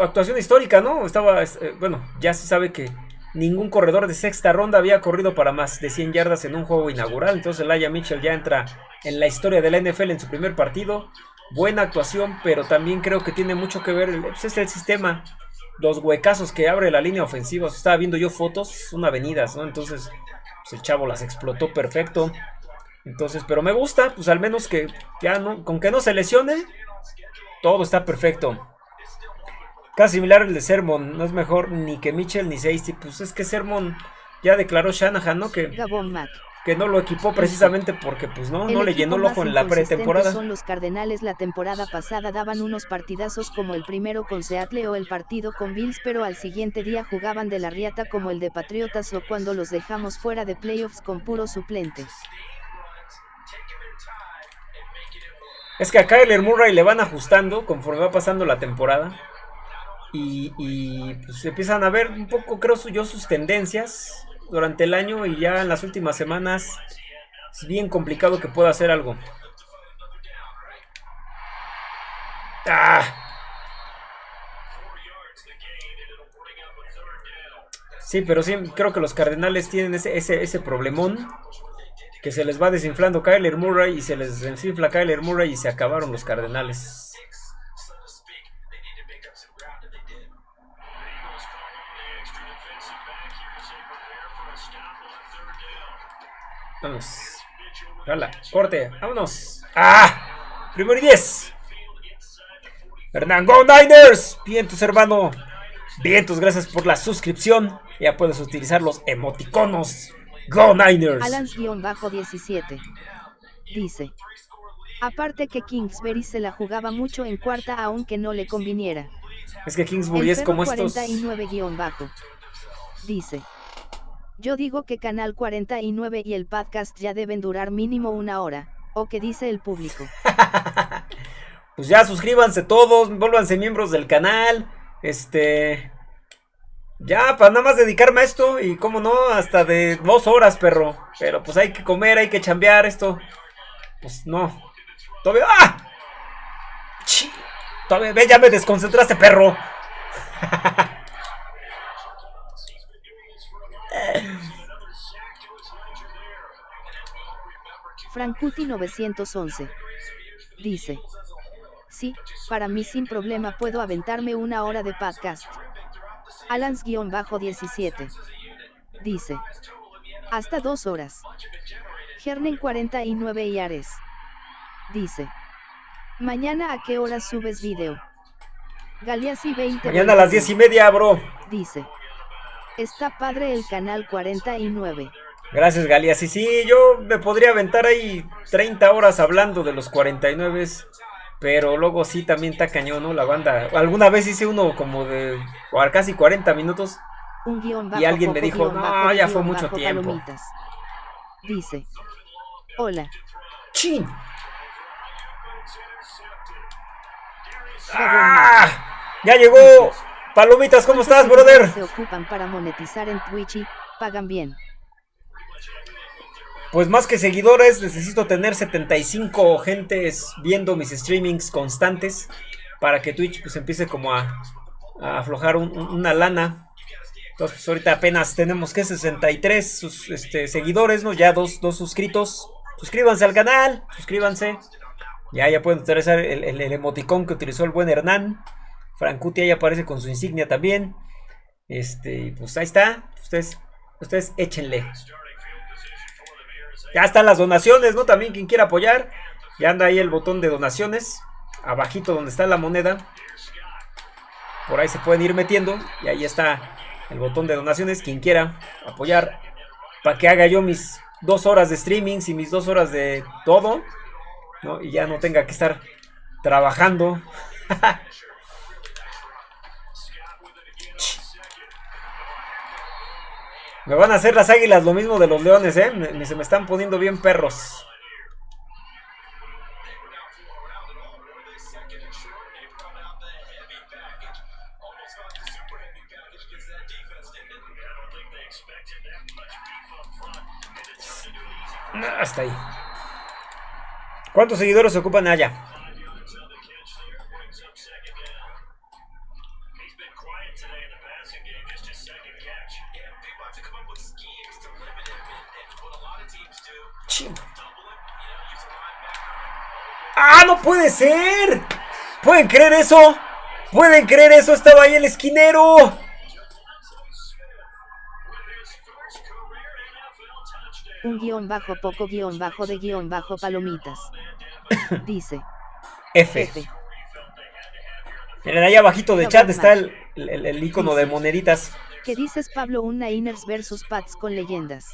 actuación histórica, ¿no? Estaba, eh, bueno, ya se sabe que Ningún corredor de sexta ronda había corrido para más de 100 yardas en un juego inaugural. Entonces Laia Mitchell ya entra en la historia de la NFL en su primer partido. Buena actuación, pero también creo que tiene mucho que ver. Pues, es el sistema. Los huecazos que abre la línea ofensiva. Estaba viendo yo fotos, son avenidas, ¿no? Entonces pues, el chavo las explotó perfecto. Entonces, pero me gusta, pues al menos que ya no, con que no se lesione, todo está perfecto. Casi similar el de Sermon. No es mejor ni que Mitchell ni Seisty. Pues es que Sermon ya declaró Shanahan, ¿no? Que, que no lo equipó precisamente porque pues no, no le llenó el ojo en la pretemporada. Son los Cardenales la temporada pasada daban unos partidazos como el primero con Seattle o el partido con Bills, pero al siguiente día jugaban de la riata como el de Patriotas o cuando los dejamos fuera de playoffs con puros suplentes. Es que a Kyler Murray le van ajustando conforme va pasando la temporada. Y, y pues empiezan a ver un poco, creo yo, sus tendencias durante el año y ya en las últimas semanas es bien complicado que pueda hacer algo. ¡Ah! Sí, pero sí, creo que los Cardenales tienen ese, ese, ese problemón. Que se les va desinflando Kyler Murray y se les desinfla Kyler Murray y se acabaron los Cardenales. Vamos. Jala, corte, vámonos. ¡Ah! Primero y 10. Hernán, Go Niners. Vientos, hermano. Vientos, gracias por la suscripción. Ya puedes utilizar los emoticonos. Go Niners. Alans-17. Dice. Aparte que Kingsbury se la jugaba mucho en cuarta aunque no le conviniera. Es que Kingsbury es como estos... 49-bajo. Dice. Yo digo que Canal 49 y el podcast ya deben durar mínimo una hora, o que dice el público. [LAUGHS] pues ya suscríbanse todos, vuélvanse miembros del canal, este... Ya, para nada más dedicarme a esto, y como no, hasta de dos horas, perro. Pero pues hay que comer, hay que chambear esto. Pues no. Todavía... ¡Ah! Todavía, ve, ya me desconcentraste, perro. [LAUGHS] Frankuti 911. Dice. Sí, para mí sin problema puedo aventarme una hora de podcast. Alans-17. Dice. Hasta dos horas. Gernen 49 y Ares. Dice. Mañana a qué horas subes video. Galeazzi 20. Mañana a las 10 y media, bro. Dice. Está padre el canal 49. Gracias, Galia. Sí, sí, yo me podría aventar ahí 30 horas hablando de los 49. Pero luego sí también está cañón, ¿no? La banda. Alguna vez hice uno como de casi 40 minutos. y alguien me dijo, no, ya fue mucho tiempo. Dice. Hola. ¡Chin! ¡Ah! ¡Ya llegó! Palomitas, ¿cómo estás, brother? Se ocupan para monetizar en Twitch y pagan bien. Pues más que seguidores, necesito tener 75 gentes viendo mis streamings constantes para que Twitch pues empiece como a, aflojar una lana. Entonces pues ahorita apenas tenemos que 63 este, seguidores, ¿no? Ya dos, suscritos. Suscríbanse al canal, suscríbanse. Ya, ya pueden utilizar el, el emoticón que utilizó el buen Hernán. Francuti ahí aparece con su insignia también. Este, pues ahí está. Ustedes, ustedes échenle. Ya están las donaciones, ¿no? También quien quiera apoyar. Ya anda ahí el botón de donaciones. Abajito donde está la moneda. Por ahí se pueden ir metiendo. Y ahí está el botón de donaciones. Quien quiera apoyar. Para que haga yo mis dos horas de streamings y mis dos horas de todo. ¿no? Y ya no tenga que estar trabajando. [LAUGHS] Me van a hacer las águilas lo mismo de los leones, ¿eh? se me están poniendo bien perros. Hasta ahí. ¿Cuántos seguidores ocupan allá? ¡Ah, no puede ser! ¿Pueden creer eso? ¿Pueden creer eso? Estaba ahí el esquinero. Un guion bajo poco guion bajo de guion bajo palomitas. [COUGHS] Dice. F. Miren, ahí abajito de chat está el, el, icono de moneditas. ¿Qué dices, Pablo? Un Niners versus Pats con leyendas.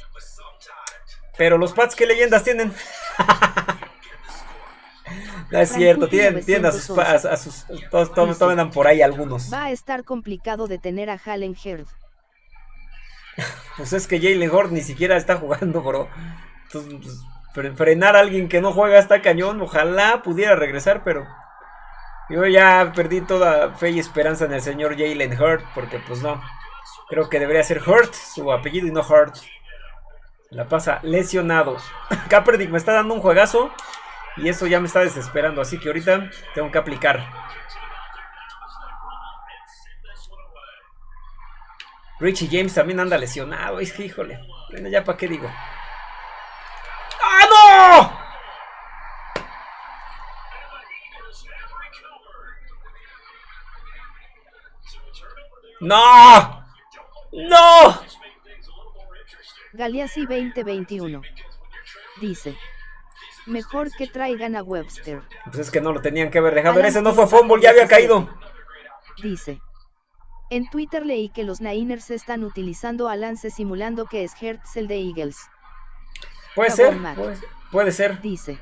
Pero los Pats, ¿qué leyendas tienen? [LAUGHS] no es cierto, tienen, tienen a sus, a, sus todos, todos, por ahí algunos. Va a estar complicado detener a Halen Heard. pues es que Jalen Hord ni siquiera está jugando, bro. Entonces, pues, frenar a alguien que no juega está cañón. Ojalá pudiera regresar, pero Yo ya perdí toda fe y esperanza en el señor Jalen Hurt, porque pues no. Creo que debería ser Hurt, su apellido y no Hurt. La pasa lesionado. [LAUGHS] Kaepernick me está dando un juegazo. Y eso ya me está desesperando. Así que ahorita tengo que aplicar. Richie James también anda lesionado. Híjole. Bueno, ya para qué digo. ¡Ah, no! ¡No! ¡No! Galeazzi 2021. Dice. Mejor que traigan a Webster. Pues es que no lo tenían que haber dejado. ver, ese no fue fumble, ya había caído. Dice. En Twitter leí que los Niners están utilizando a Lance simulando que es Hertz el de Eagles. Puede ser, puede, ser. Dice.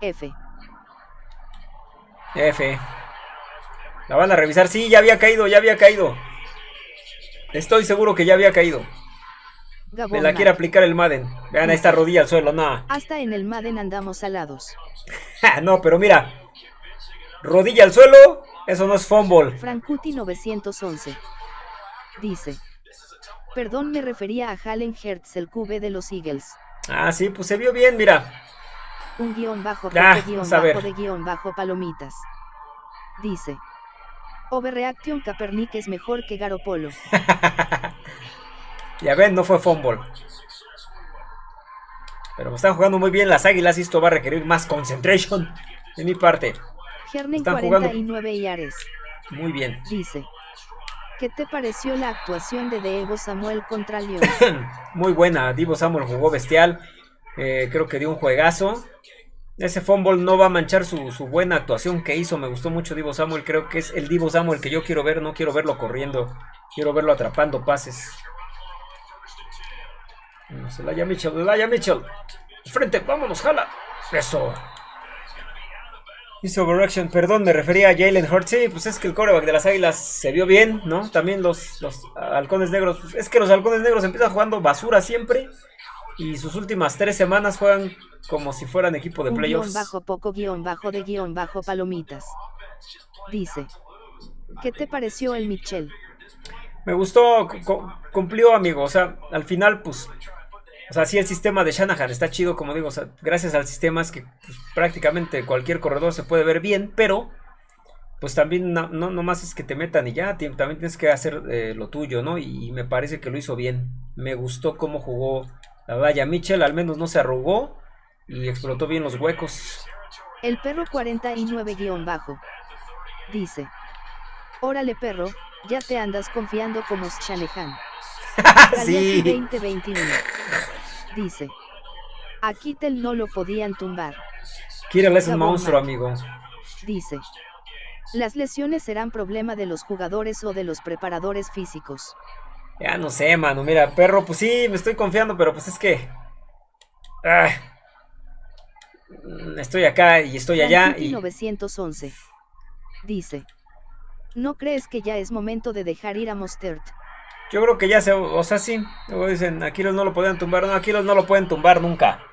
F. F. La van a revisar. Sí, ya había caído, ya había caído. Estoy seguro que ya había caído. Me la quiere aplicar el Madden. Vean, esta rodilla al suelo, nada. [LAUGHS] Hasta en el Madden andamos alados. [LAUGHS] no, pero mira. Rodilla al suelo, eso no es fumble. Frankuti 911. Dice. Perdón, me refería a Halen Hertz, el QB de los Eagles. Ah, sí, pues se vio bien, mira. Un guion bajo, ah, guion bajo de guion bajo palomitas. Dice. Overreaction Kaepernick es mejor que Garopolo. [LAUGHS] Ya ven, no fue fumble. Pero están jugando muy bien las águilas y esto va a requerir más concentration de mi parte. Gernen 49 y Ares. Muy bien. Dice. ¿Qué te pareció la actuación de Diego Samuel contra León? [COUGHS] muy buena, Divo Samuel jugó bestial. Eh, creo que dio un juegazo. Ese fumble no va a manchar su, su, buena actuación que hizo. Me gustó mucho Divo Samuel. Creo que es el Divo Samuel que yo quiero ver. No quiero verlo corriendo. Quiero verlo atrapando pases. Celaya Mitchell, Celaya Mitchell. Frente, vámonos, jala. Eso. Hizo overreaction, perdón, me refería a Jalen Hurts. Sí, pues es que el coreback de las águilas se vio bien, ¿no? También los, los halcones negros. Pues es que los halcones negros empiezan jugando basura siempre. Y sus últimas tres semanas juegan como si fueran equipo de playoffs. Guión bajo poco guion bajo de guion bajo palomitas. Dice. ¿Qué te pareció el Mitchell? Me gustó, cumplió, amigo. O sea, al final, pues o sea, sí el sistema de Shanahan está chido, como digo, gracias al sistema es que pues, prácticamente cualquier corredor se puede ver bien, pero pues también no, no nomás es que te metan y ya, también tienes que hacer eh, lo tuyo, ¿no? Y, me parece que lo hizo bien. Me gustó cómo jugó la valla Mitchell, al menos no se arrugó y explotó bien los huecos. El perro 49-bajo dice, órale perro, ya te andas confiando como Shanahan. [LAUGHS] sí. 2021 dice. A Kittel no lo podían tumbar. Kittel es un monstruo, amigo. Dice. Las lesiones serán problema de los jugadores o de los preparadores físicos. Ya no sé, mano. Mira, perro, pues sí, me estoy confiando, pero pues es que... Ah, estoy acá y estoy allá y... 911. Dice. ¿No crees que ya es momento de dejar ir a Mostert? Yo creo que ya se, o sea, sí. Luego dicen, Aquiles no lo pueden tumbar. No, Aquiles no lo pueden tumbar nunca.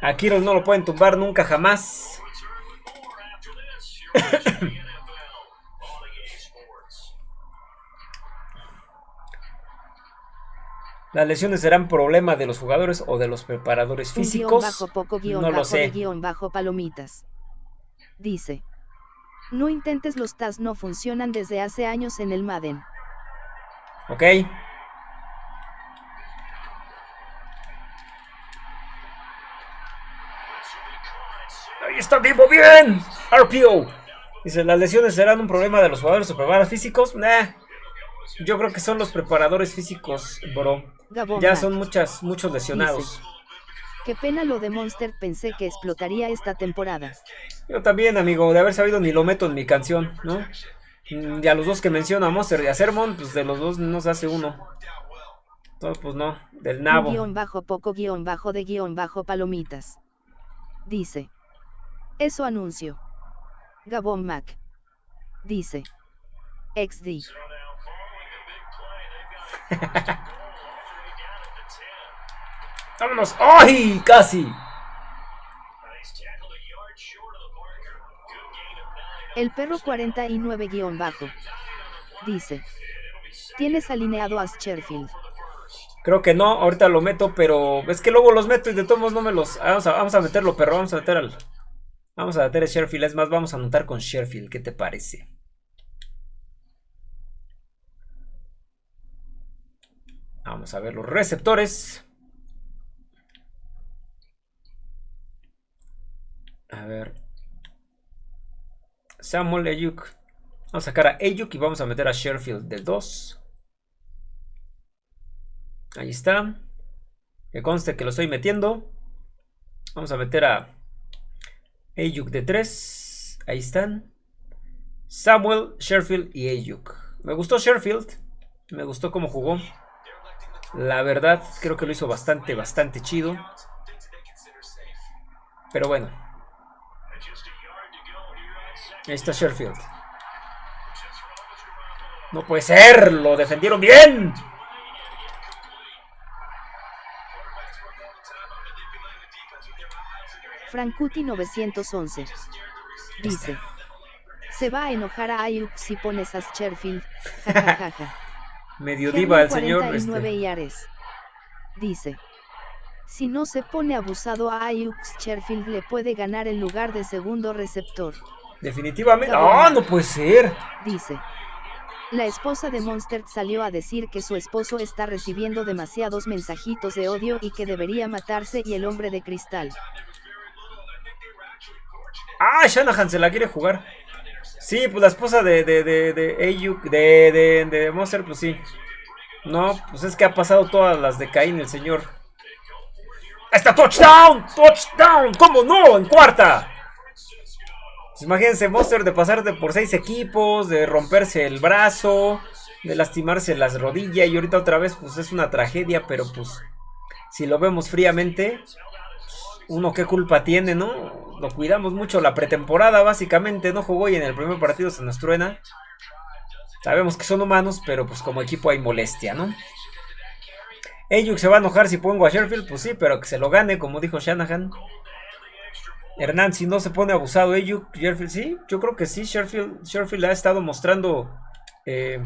Aquiles no lo pueden tumbar nunca, jamás. [COUGHS] Las lesiones serán problema de los jugadores o de los preparadores físicos. bajo poco no lo sé. guion bajo palomitas. Dice. No intentes los TAS no funcionan desde hace años en el Madden. Ok. Ahí está vivo bien. RPO. Dice, las lesiones serán un problema de los jugadores o preparadores físicos. Nah. Yo creo que son los preparadores físicos, bro. ya son muchas, muchos lesionados. Qué pena lo de Monster, pensé que explotaría esta temporada. Yo también, amigo, de haber sabido ni lo meto en mi canción, ¿no? Y a los dos que menciona Monster y a Sermon, pues de los dos nos hace uno. Todo, pues no, del nabo. guion bajo poco guion bajo de guion bajo palomitas. Dice. Eso anuncio. Gabón Mac. Dice. XD. [LAUGHS] ¡Vámonos! ¡Ay! ¡Casi! El perro 49-bajo. Dice. ¿Tienes alineado a Scherfield? Creo que no, ahorita lo meto, pero es que luego los meto y de todos modos no me los... Vamos a, vamos a meterlo, perro, vamos a meter al... Vamos a meter a Sherfield, es más, vamos a anotar con Sherfield, ¿qué te parece? Vamos a ver los receptores. A ver. Samuel Ayuk. Vamos a sacar a Ayuk y vamos a meter a Sherfield del 2. Ahí está. Que conste que lo estoy metiendo. Vamos a meter a Ayuk de 3. Ahí están. Samuel, Sherfield y Ayuk. Me gustó Sherfield. Me gustó cómo jugó. La verdad, creo que lo hizo bastante, bastante chido. Pero bueno. Ahí está Sherfield. No puede ser. Lo defendieron bien. Frankuti 911. Dice. Se va a enojar a Ayuk si pones a Sherfield. [LAUGHS] Medio diva el señor. Este. Dice. Si no se pone abusado a Ayuk, Sherfield le puede ganar el lugar de segundo receptor. Definitivamente. ¡Ah, no puede ser! Dice. La esposa de Monster salió a decir que su esposo está recibiendo demasiados mensajitos de odio y que debería matarse y el hombre de cristal. Ah, Shanahan se la quiere jugar. Sí, pues la esposa de, de, de, de Ayuk, de, de, de Monster, pues sí. No, pues es que ha pasado todas las de Caín, el señor. ¡Está touchdown! ¡Touchdown! ¿Cómo no? En cuarta. Pues imagínense, Monster de pasar de por seis equipos, de romperse el brazo, de lastimarse las rodillas y ahorita otra vez, pues es una tragedia, pero pues si lo vemos fríamente, uno qué culpa tiene, ¿no? Lo cuidamos mucho la pretemporada, básicamente, no jugó y en el primer partido se nos truena. Sabemos que son humanos, pero pues como equipo hay molestia, ¿no? Ayuk se va a enojar si pongo a Sherfield, pues sí, pero que se lo gane, como dijo Shanahan. Hernán, si no se pone abusado Ayuk, Sherfield, sí, yo creo que sí, Sherfield, Sherfield ha estado mostrando eh,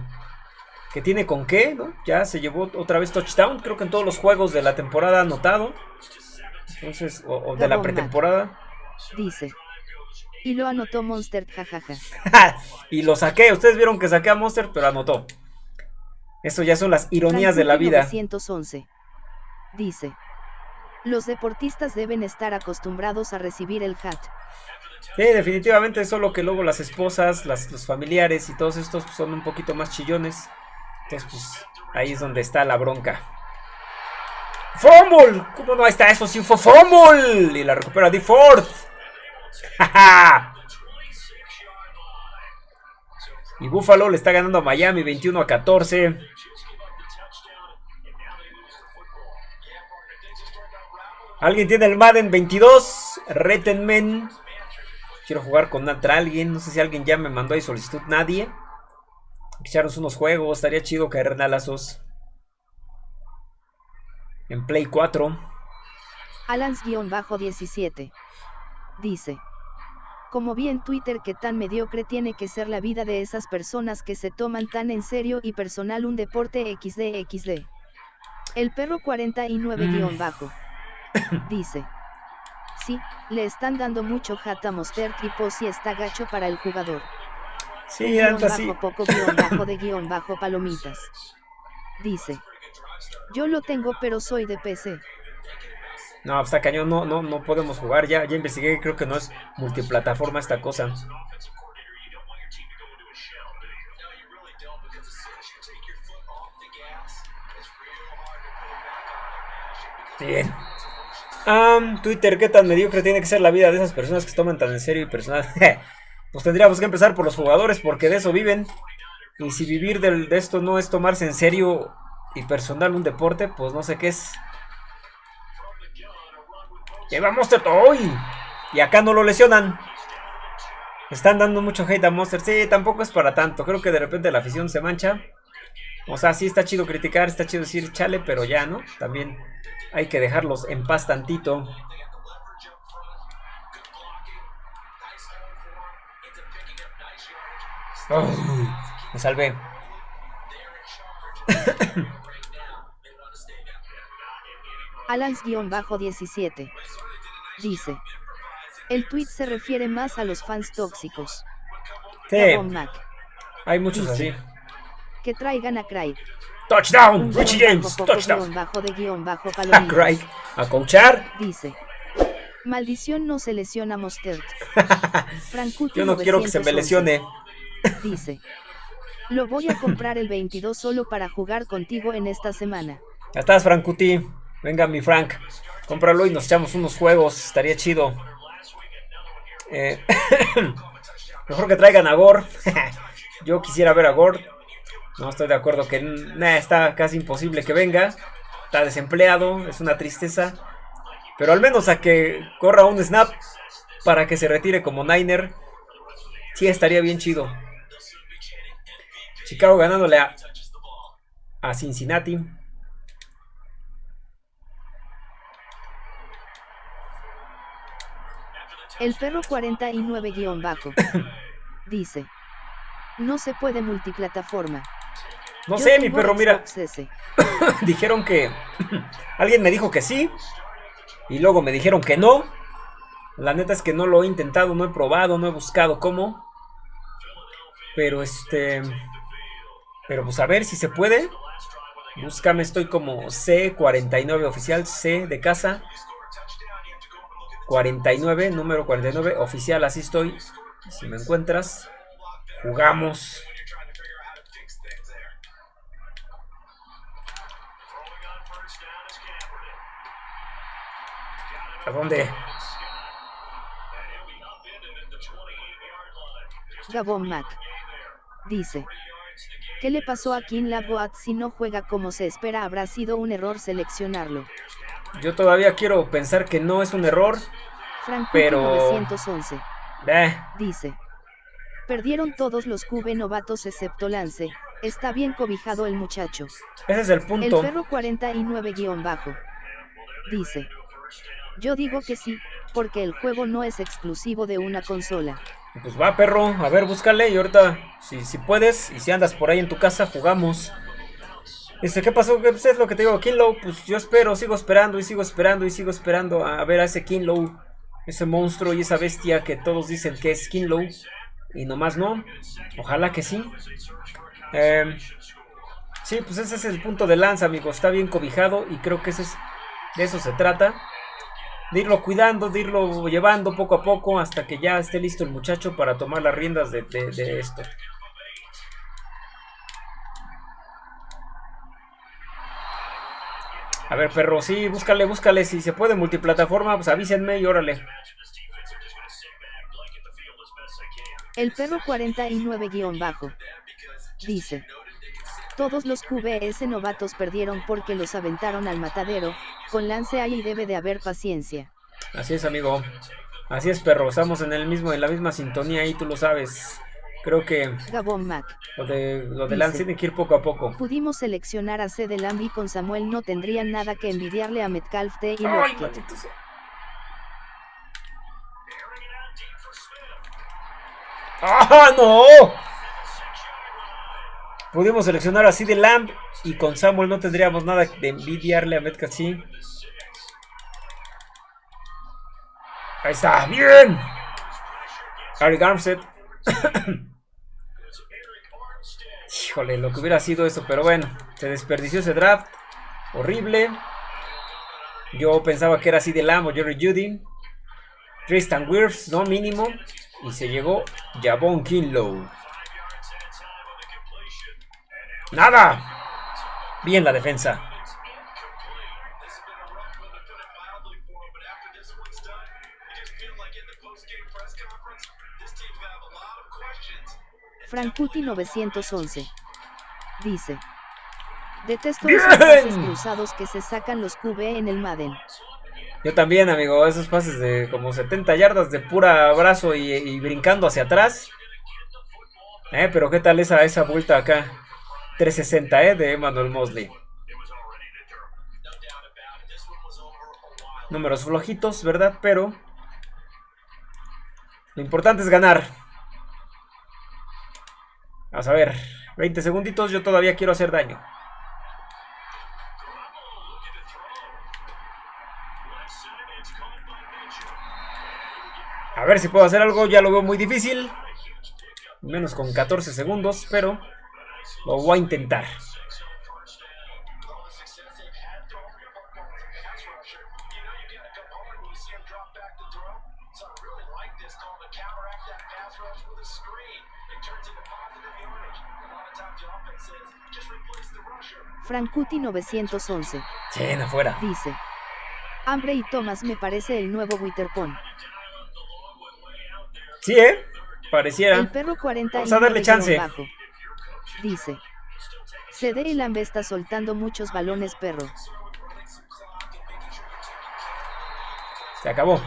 que tiene con qué, ¿no? Ya se llevó otra vez touchdown, creo que en todos los juegos de la temporada ha anotado. Entonces, o, de la pretemporada. Dice. Y lo anotó Monster, jajaja. [LAUGHS] y lo saqué. Ustedes vieron que saqué a Monster, pero anotó. Eso ya son las ironías de la vida. 911. Dice. Los deportistas deben estar acostumbrados a recibir el hat. Sí, definitivamente, solo que luego las esposas, los familiares y todos estos son un poquito más chillones. Entonces, pues ahí es donde está la bronca. ¡Fumble! ¿Cómo no? está, eso sí fue fumble. Y la recupera D. Ford. [LAUGHS] y Buffalo le está ganando a Miami 21 a 14. ¿Alguien tiene el Madden 22? Retenmen. Quiero jugar con alguien. No sé si alguien ya me mandó ahí solicitud. Nadie. Echarnos unos juegos. Estaría chido caer nalazos en Play 4. Alans-17. Dice. Como vi en Twitter que tan mediocre tiene que ser la vida de esas personas que se toman tan en serio y personal un deporte XD El perro 49- bajo. [COUGHS] Dice. Sí, le están dando mucho jata Monster tipo si está gacho para el jugador. Sí, guion bajo poco guion bajo de guion bajo palomitas. Dice. Yo lo tengo, pero soy de PC. No, hasta cañón, no, no, no podemos jugar. Ya, ya investigué, creo que no es multiplataforma esta cosa. Bien. Twitter, ¿qué tan mediocre tiene que ser la vida de esas personas que se toman tan en serio y personal? [LAUGHS] pues tendríamos que empezar por los jugadores porque de eso viven. Y si vivir de esto no es tomarse en serio y personal un deporte, pues no sé qué es. Lleva Monster hoy. Y acá no lo lesionan. Están dando mucho hate a Monster. Sí, tampoco es para tanto. Creo que de repente la afición se mancha. O sea, sí está chido criticar, está chido decir chale, pero ya, ¿no? También hay que dejarlos en paz tantito. me salvé. [COUGHS] Alans-17 dice: El tweet se refiere más a los fans tóxicos. Sí, hay muchos así. Que traigan a Craig. Touchdown, Richie James, touchdown. Bajo de guion bajo [LAUGHS] a Craig, a coachar. Dice. Maldición no se lesiona Mostert. [LAUGHS] Yo no quiero que se me lesione. Dice. Lo voy a comprar el 22 solo para jugar contigo en esta semana. Ya estás, Frankuti. Venga, mi Frank. Cómpralo y nos echamos unos juegos. Estaría chido. Eh, [LAUGHS] mejor que traigan a Gore. Yo quisiera ver a Gore. No estoy de acuerdo que está casi imposible que venga. Está desempleado. Es una tristeza. Pero al menos a que corra un snap para que se retire como Niner. Sí, estaría bien chido. Chicago ganándole a, a Cincinnati. El perro 49-bajo [COUGHS] dice: No se puede multiplataforma. No sé, mi perro, mira. [COUGHS] dijeron que. [COUGHS] Alguien me dijo que sí. Y luego me dijeron que no. La neta es que no lo he intentado, no he probado, no he buscado cómo. Pero este. Pero pues a ver si se puede. Búscame, estoy como C49 oficial, C de casa. 49, número 49, oficial, así estoy. Si me encuentras, jugamos. ¿A dónde? Gabon Mac. Dice. ¿Qué le pasó a King Lagoat si no juega como se espera? Habrá sido un error seleccionarlo. Yo todavía quiero pensar que no es un error. pero 911. Dice. Perdieron todos los QB novatos excepto Lance. Está bien cobijado el muchacho. Ese es el punto. El perro 49-bajo. Dice. Yo digo que sí, porque el juego no es exclusivo de una consola. Pues va, perro, a ver, búscale y ahorita, si, si puedes, y si andas por ahí en tu casa, jugamos. Dice, ¿qué pasó? ¿Qué es lo que te digo? Kinlow, pues yo espero, sigo esperando y sigo esperando y sigo esperando a ver a ese Kinlow. Ese monstruo y esa bestia que todos dicen que es Kinlow. Y nomás no. Ojalá que sí. Em, sí, pues ese es el punto de lanza, amigos. Está bien cobijado y creo que ese es, de eso se trata de irlo cuidando, de irlo llevando poco a poco hasta que ya esté listo el muchacho para tomar las riendas de, esto. A ver, perro, sí, búscale, búscale. Si se puede multiplataforma, pues avísenme y órale. El perro 49-bajo dice. Todos los QBS novatos perdieron porque los aventaron al matadero, con lance ahí debe de haber paciencia. Así es, amigo. Así es, perro. Estamos en el mismo, en la misma sintonía y tú lo sabes. Creo que Gabón Mac. Lo de, lo de Lance tiene que ir poco a poco. Pudimos seleccionar a C de y con Samuel no tendrían nada que envidiarle a Metcalf de y ¡Ah, no! Pudimos seleccionar así de Lamb y con Samuel no tendríamos nada de envidiarle a Metcalf, sí. Ahí está, bien. Harry Garmset. [COUGHS] Híjole, lo que hubiera sido eso, pero bueno, se desperdició ese draft. Horrible. Yo pensaba que era así de Lamb o Jerry Judy. Tristan Wirfs, no mínimo. Y se llegó Jabon Kinlow. Nada. Bien la defensa. Frankuti 911 dice Detesto esos pases cruzados que se sacan los QB en el Madden. Yo también, amigo, esos pases de como 70 yardas de pura abrazo y, brincando hacia atrás. Eh, pero qué tal esa, esa vuelta acá. 360 eh, de Emmanuel Mosley. Números flojitos, ¿verdad? Pero lo importante es ganar. Vamos a ver. 20 segunditos. Yo todavía quiero hacer daño. A ver si puedo hacer algo. Ya lo veo muy difícil. Menos con 14 segundos. Pero lo voy a intentar. Frankuti 911. Sí, afuera. Dice. Hambre y Thomas me parece el nuevo Witterpon. Sí, ¿eh? Pareciera. El perro 40 Vamos a darle chance. Bajo. Dice. CD y Lambe está soltando muchos balones perro. Se acabó.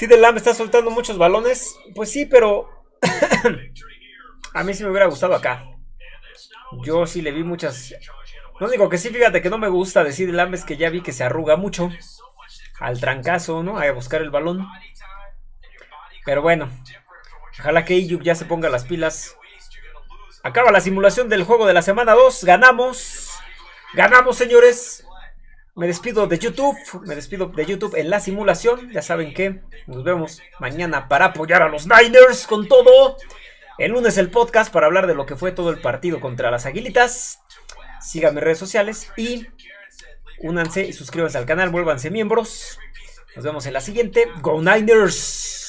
De Lamb está soltando muchos balones. Pues sí, pero [CLEARS THROAT] a mí sí me hubiera gustado acá. Yo sí le vi muchas... Lo único que sí, fíjate que no me gusta decir Lamb es que ya vi que se arruga mucho. Al trancazo, ¿no? A buscar el balón. Pero bueno. Ojalá que Iyuk ya se ponga las pilas. Acaba la simulación del juego de la semana 2. Ganamos. Ganamos, señores. Me despido de YouTube. Me despido de YouTube en la simulación. Ya saben que nos vemos mañana para apoyar a los Niners con todo. El lunes el podcast para hablar de lo que fue todo el partido contra las Aguilitas. Síganme en redes sociales y únanse y suscríbanse al canal, vuélvanse miembros. Nos vemos en la siguiente. Go Niners.